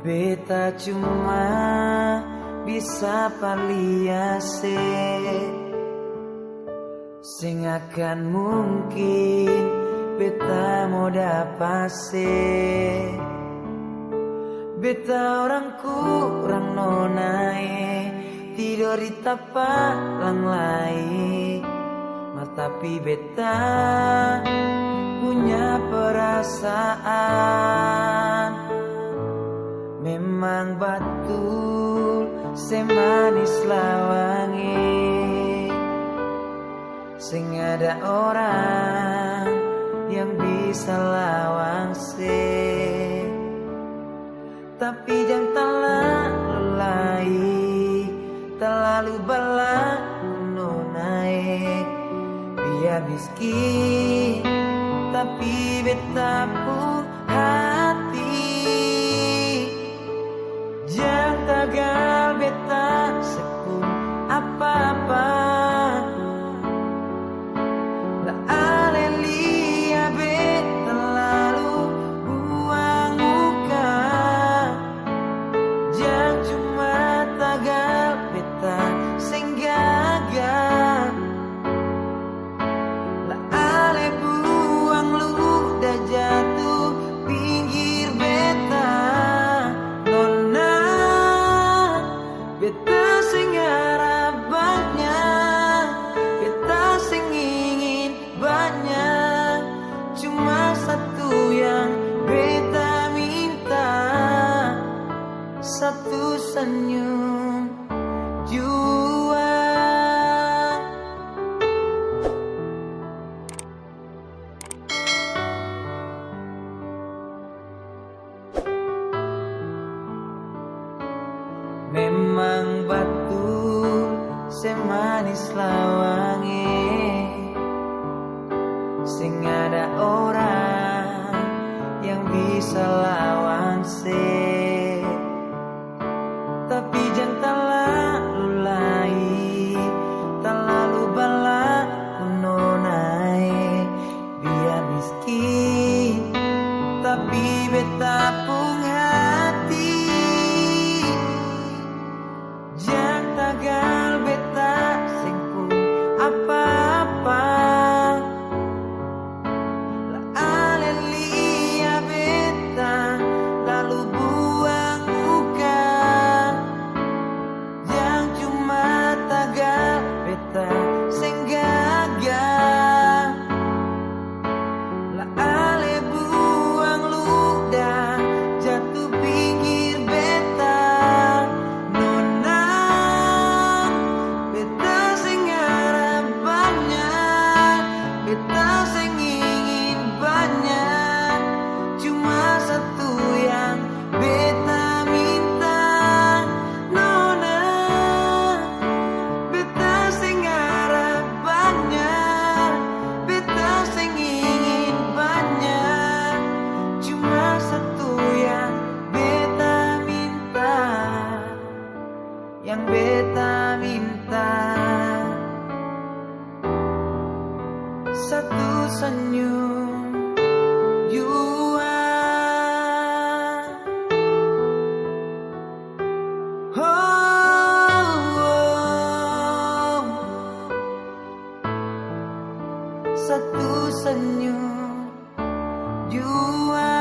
Beta cuma bisa paliase. Sing akan mungkin beta mau dapase. Beta orang kurang nonae Tidur di tapak lain tapi beta punya perasaan betul semanis lawangi Sing ada orang yang bisa lawang se Tapi jangan terlalu lagi Terlalu balak naik. Biar miskin Tapi beta hati. Jangan Memang batu semanis lawangi. Sing ada orang yang bisa lawan sih yang satu senyum Yua oh, oh. Satu senyum you are.